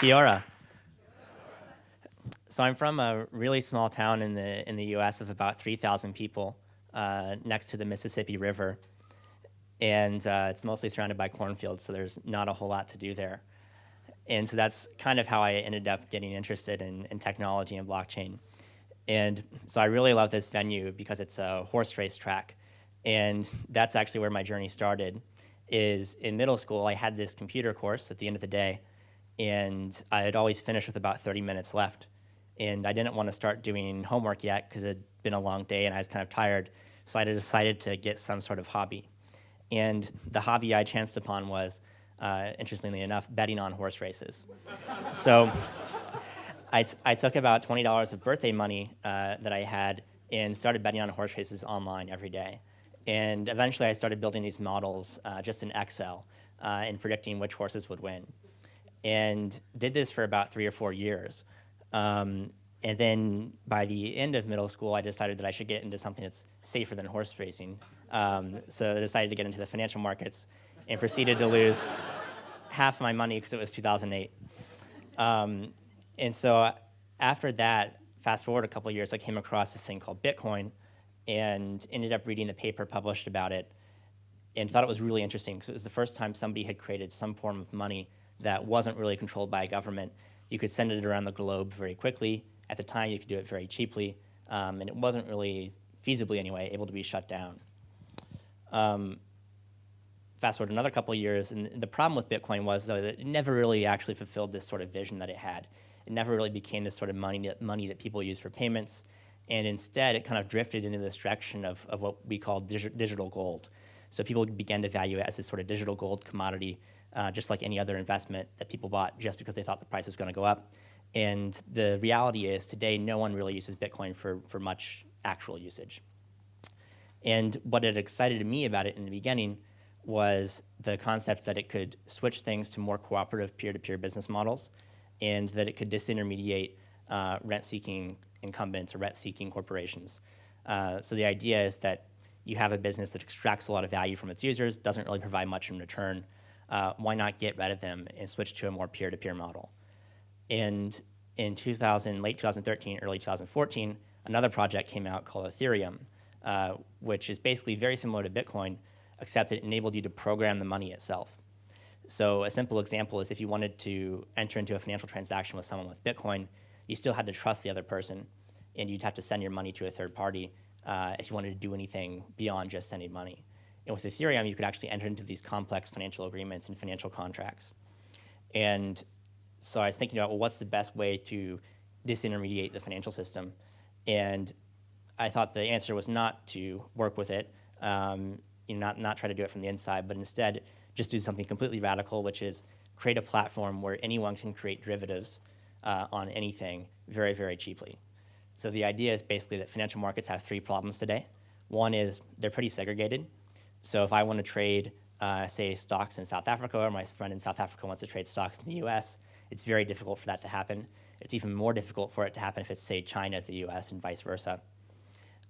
Kia So I'm from a really small town in the, in the US of about 3,000 people uh, next to the Mississippi River. And uh, it's mostly surrounded by cornfields, so there's not a whole lot to do there. And so that's kind of how I ended up getting interested in, in technology and blockchain. And so I really love this venue because it's a horse race track. And that's actually where my journey started, is in middle school, I had this computer course at the end of the day and I had always finished with about 30 minutes left. And I didn't want to start doing homework yet because it had been a long day and I was kind of tired. So I decided to get some sort of hobby. And the hobby I chanced upon was, uh, interestingly enough, betting on horse races. so I, I took about $20 of birthday money uh, that I had and started betting on horse races online every day. And eventually I started building these models uh, just in Excel uh, and predicting which horses would win and did this for about three or four years. Um, and then by the end of middle school, I decided that I should get into something that's safer than horse racing. Um, so I decided to get into the financial markets and proceeded to lose half my money because it was 2008. Um, and so after that, fast forward a couple years, I came across this thing called Bitcoin and ended up reading the paper published about it and thought it was really interesting because it was the first time somebody had created some form of money that wasn't really controlled by a government. You could send it around the globe very quickly. At the time, you could do it very cheaply, um, and it wasn't really, feasibly anyway, able to be shut down. Um, fast forward another couple of years, and the problem with Bitcoin was though that it never really actually fulfilled this sort of vision that it had. It never really became this sort of money that, money that people use for payments, and instead it kind of drifted into this direction of, of what we call dig digital gold. So people began to value it as this sort of digital gold commodity uh, just like any other investment that people bought just because they thought the price was going to go up. And the reality is today no one really uses Bitcoin for, for much actual usage. And what had excited me about it in the beginning was the concept that it could switch things to more cooperative peer-to-peer -peer business models and that it could disintermediate uh, rent-seeking incumbents or rent-seeking corporations. Uh, so the idea is that you have a business that extracts a lot of value from its users, doesn't really provide much in return, uh, why not get rid of them and switch to a more peer-to-peer -peer model? And in 2000, late 2013, early 2014, another project came out called Ethereum, uh, which is basically very similar to Bitcoin, except it enabled you to program the money itself. So a simple example is if you wanted to enter into a financial transaction with someone with Bitcoin, you still had to trust the other person, and you'd have to send your money to a third party uh, if you wanted to do anything beyond just sending money. And with Ethereum, you could actually enter into these complex financial agreements and financial contracts. And so I was thinking about, well, what's the best way to disintermediate the financial system? And I thought the answer was not to work with it, um, you know, not, not try to do it from the inside, but instead just do something completely radical, which is create a platform where anyone can create derivatives uh, on anything very, very cheaply. So the idea is basically that financial markets have three problems today. One is they're pretty segregated. So if I want to trade, uh, say, stocks in South Africa, or my friend in South Africa wants to trade stocks in the US, it's very difficult for that to happen. It's even more difficult for it to happen if it's, say, China the US and vice versa.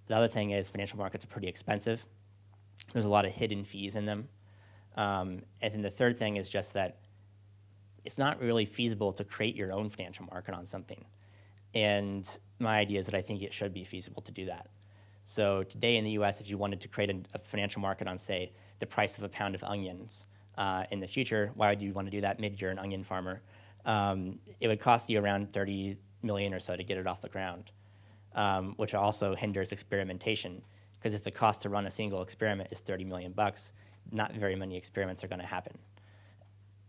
The other thing is financial markets are pretty expensive. There's a lot of hidden fees in them. Um, and then the third thing is just that it's not really feasible to create your own financial market on something. And my idea is that I think it should be feasible to do that. So today in the US, if you wanted to create a, a financial market on, say, the price of a pound of onions uh, in the future, why would you want to do that mid-year an onion farmer? Um, it would cost you around 30 million or so to get it off the ground, um, which also hinders experimentation. Because if the cost to run a single experiment is 30 million bucks, not very many experiments are going to happen.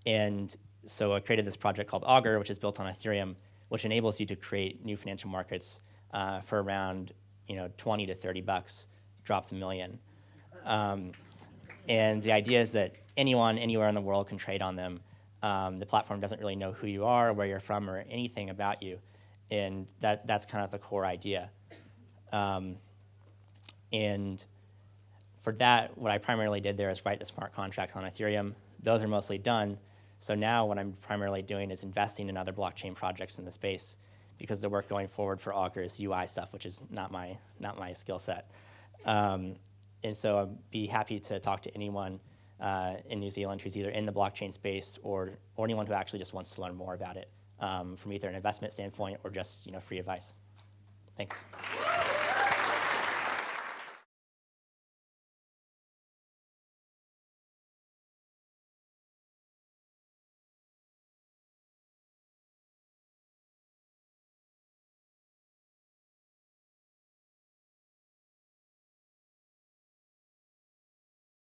And so I created this project called Augur, which is built on Ethereum, which enables you to create new financial markets uh, for around you know, 20 to 30 bucks, drops a million. Um, and the idea is that anyone, anywhere in the world can trade on them. Um, the platform doesn't really know who you are, where you're from, or anything about you. And that, that's kind of the core idea. Um, and for that, what I primarily did there is write the smart contracts on Ethereum. Those are mostly done. So now what I'm primarily doing is investing in other blockchain projects in the space because the work going forward for Augur is UI stuff, which is not my, not my skill set. Um, and so I'd be happy to talk to anyone uh, in New Zealand who's either in the blockchain space or, or anyone who actually just wants to learn more about it um, from either an investment standpoint or just you know, free advice. Thanks.